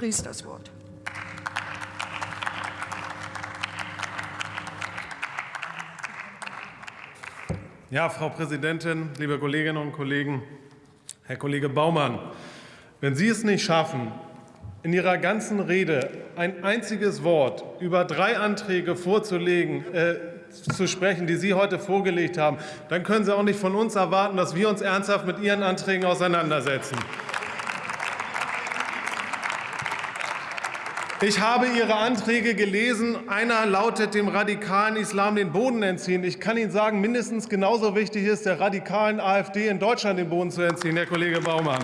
Ries das Wort. Ja, Frau Präsidentin, liebe Kolleginnen und Kollegen, Herr Kollege Baumann, wenn Sie es nicht schaffen, in Ihrer ganzen Rede ein einziges Wort über drei Anträge vorzulegen, äh, zu sprechen, die Sie heute vorgelegt haben, dann können Sie auch nicht von uns erwarten, dass wir uns ernsthaft mit Ihren Anträgen auseinandersetzen. Ich habe Ihre Anträge gelesen. Einer lautet, dem radikalen Islam den Boden entziehen. Ich kann Ihnen sagen, mindestens genauso wichtig ist, der radikalen AfD in Deutschland den Boden zu entziehen, Herr Kollege Baumann.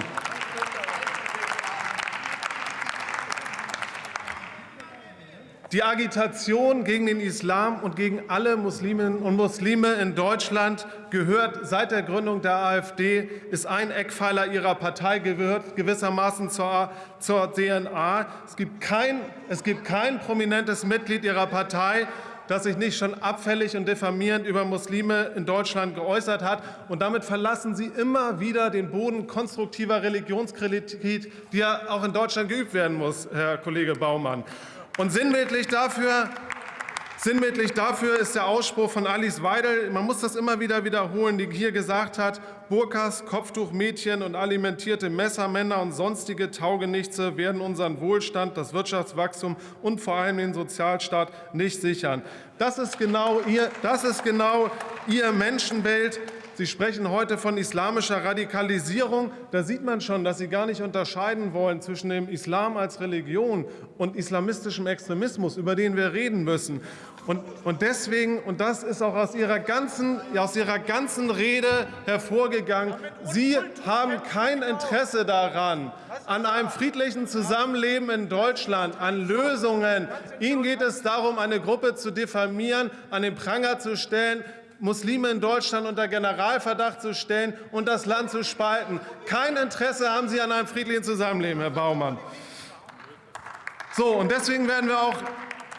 Die Agitation gegen den Islam und gegen alle Musliminnen und Muslime in Deutschland gehört seit der Gründung der AfD, ist ein Eckpfeiler ihrer Partei, gehört gewissermaßen zur, zur DNA. Es gibt, kein, es gibt kein prominentes Mitglied ihrer Partei, das sich nicht schon abfällig und diffamierend über Muslime in Deutschland geäußert hat. Und damit verlassen Sie immer wieder den Boden konstruktiver Religionskritik, die ja auch in Deutschland geübt werden muss, Herr Kollege Baumann. Und sinnbildlich dafür, sinnbildlich dafür ist der Ausspruch von Alice Weidel, man muss das immer wieder wiederholen, die hier gesagt hat, Burkas, Kopftuchmädchen und alimentierte Messermänner und sonstige Taugenichtse werden unseren Wohlstand, das Wirtschaftswachstum und vor allem den Sozialstaat nicht sichern. Das ist genau Ihr, das ist genau Ihr Menschenbild. Sie sprechen heute von islamischer Radikalisierung. Da sieht man schon, dass Sie gar nicht unterscheiden wollen zwischen dem Islam als Religion und islamistischem Extremismus, über den wir reden müssen. Und, und deswegen, und das ist auch aus Ihrer, ganzen, aus Ihrer ganzen Rede hervorgegangen, Sie haben kein Interesse daran, an einem friedlichen Zusammenleben in Deutschland, an Lösungen. Ihnen geht es darum, eine Gruppe zu diffamieren, an den Pranger zu stellen, Muslime in Deutschland unter Generalverdacht zu stellen und das Land zu spalten. Kein Interesse haben Sie an einem friedlichen Zusammenleben, Herr Baumann. So, und deswegen werden wir auch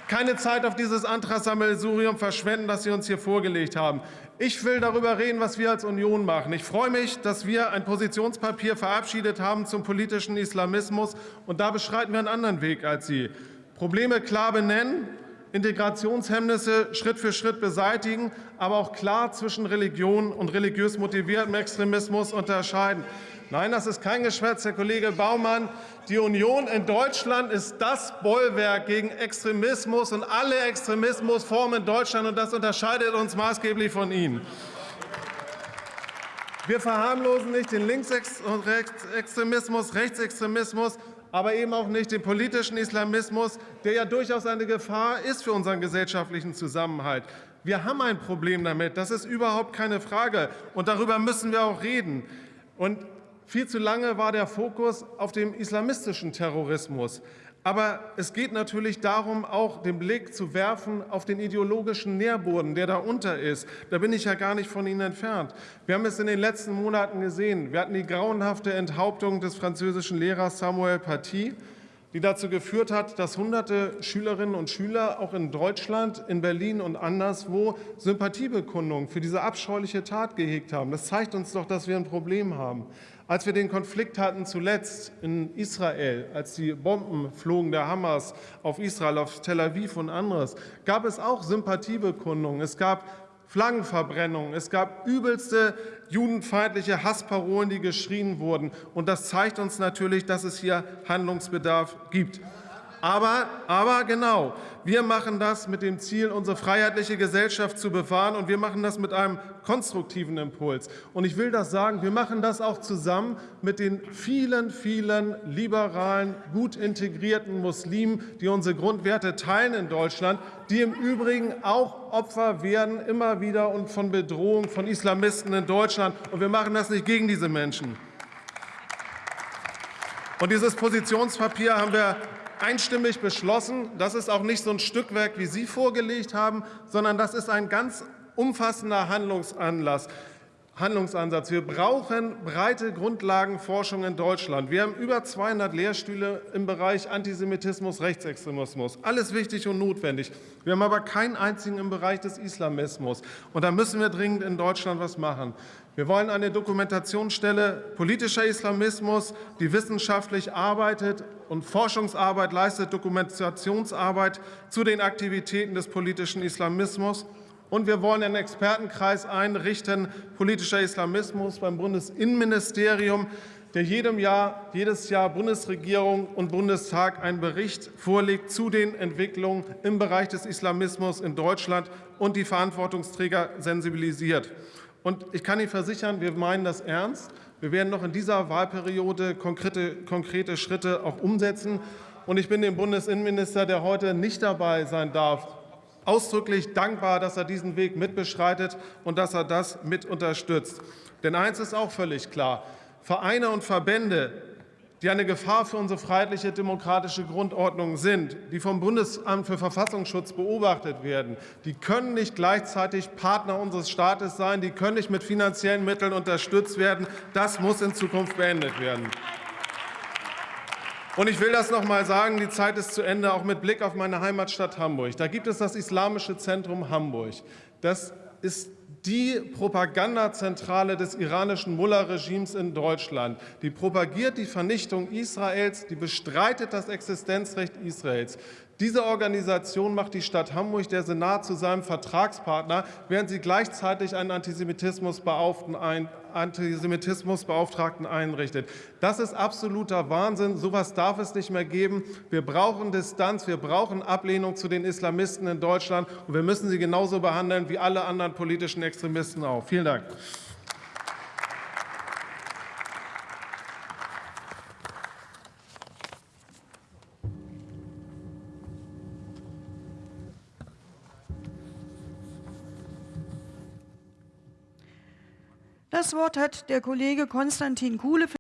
keine Zeit auf dieses Antragssammelsurium verschwenden, das Sie uns hier vorgelegt haben. Ich will darüber reden, was wir als Union machen. Ich freue mich, dass wir ein Positionspapier verabschiedet haben zum politischen Islamismus. Und da beschreiten wir einen anderen Weg als Sie. Probleme klar benennen, Integrationshemmnisse Schritt für Schritt beseitigen, aber auch klar zwischen Religion und religiös motiviertem Extremismus unterscheiden. Nein, das ist kein Geschwätz, Herr Kollege Baumann. Die Union in Deutschland ist das Bollwerk gegen Extremismus und alle Extremismusformen in Deutschland, und das unterscheidet uns maßgeblich von Ihnen. Wir verharmlosen nicht den Linksextremismus, Rechtsextremismus, aber eben auch nicht den politischen Islamismus, der ja durchaus eine Gefahr ist für unseren gesellschaftlichen Zusammenhalt. Wir haben ein Problem damit, das ist überhaupt keine Frage, und darüber müssen wir auch reden. Und viel zu lange war der Fokus auf dem islamistischen Terrorismus. Aber es geht natürlich darum, auch den Blick zu werfen auf den ideologischen Nährboden, der darunter ist. Da bin ich ja gar nicht von Ihnen entfernt. Wir haben es in den letzten Monaten gesehen. Wir hatten die grauenhafte Enthauptung des französischen Lehrers Samuel Paty, die dazu geführt hat, dass hunderte Schülerinnen und Schüler auch in Deutschland, in Berlin und anderswo Sympathiebekundungen für diese abscheuliche Tat gehegt haben. Das zeigt uns doch, dass wir ein Problem haben. Als wir den Konflikt hatten zuletzt in Israel, als die Bomben flogen der Hamas auf Israel, auf Tel Aviv und anderes, gab es auch Sympathiebekundungen. Es gab Flaggenverbrennungen, es gab übelste judenfeindliche Hassparolen, die geschrien wurden. Und das zeigt uns natürlich, dass es hier Handlungsbedarf gibt. Aber, aber genau, wir machen das mit dem Ziel, unsere freiheitliche Gesellschaft zu bewahren, und wir machen das mit einem konstruktiven Impuls. Und ich will das sagen, wir machen das auch zusammen mit den vielen, vielen liberalen, gut integrierten Muslimen, die unsere Grundwerte teilen in Deutschland, die im Übrigen auch Opfer werden, immer wieder und von Bedrohung von Islamisten in Deutschland. Und wir machen das nicht gegen diese Menschen. Und dieses Positionspapier haben wir einstimmig beschlossen. Das ist auch nicht so ein Stückwerk, wie Sie vorgelegt haben, sondern das ist ein ganz umfassender Handlungsanlass. Handlungsansatz. Wir brauchen breite Grundlagenforschung in Deutschland. Wir haben über 200 Lehrstühle im Bereich Antisemitismus, Rechtsextremismus. Alles wichtig und notwendig. Wir haben aber keinen einzigen im Bereich des Islamismus. Und da müssen wir dringend in Deutschland was machen. Wir wollen eine Dokumentationsstelle politischer Islamismus, die wissenschaftlich arbeitet und Forschungsarbeit leistet, Dokumentationsarbeit zu den Aktivitäten des politischen Islamismus. Und wir wollen einen Expertenkreis einrichten, politischer Islamismus beim Bundesinnenministerium, der jedem Jahr, jedes Jahr Bundesregierung und Bundestag einen Bericht vorlegt zu den Entwicklungen im Bereich des Islamismus in Deutschland und die Verantwortungsträger sensibilisiert. Und ich kann Ihnen versichern, wir meinen das ernst. Wir werden noch in dieser Wahlperiode konkrete, konkrete Schritte auch umsetzen. Und ich bin dem Bundesinnenminister, der heute nicht dabei sein darf, ausdrücklich dankbar, dass er diesen Weg mitbeschreitet und dass er das mit unterstützt. Denn eins ist auch völlig klar. Vereine und Verbände, die eine Gefahr für unsere freiheitliche demokratische Grundordnung sind, die vom Bundesamt für Verfassungsschutz beobachtet werden, die können nicht gleichzeitig Partner unseres Staates sein, die können nicht mit finanziellen Mitteln unterstützt werden. Das muss in Zukunft beendet werden. Und ich will das noch mal sagen, die Zeit ist zu Ende, auch mit Blick auf meine Heimatstadt Hamburg. Da gibt es das Islamische Zentrum Hamburg. Das ist die Propagandazentrale des iranischen Mullah-Regimes in Deutschland. Die propagiert die Vernichtung Israels, die bestreitet das Existenzrecht Israels. Diese Organisation macht die Stadt Hamburg, der Senat, zu seinem Vertragspartner, während sie gleichzeitig einen Antisemitismusbeauftragten, ein, Antisemitismusbeauftragten einrichtet. Das ist absoluter Wahnsinn. So etwas darf es nicht mehr geben. Wir brauchen Distanz, wir brauchen Ablehnung zu den Islamisten in Deutschland, und wir müssen sie genauso behandeln wie alle anderen politischen Extremisten auch. Vielen Dank. Das Wort hat der Kollege Konstantin Kuhle.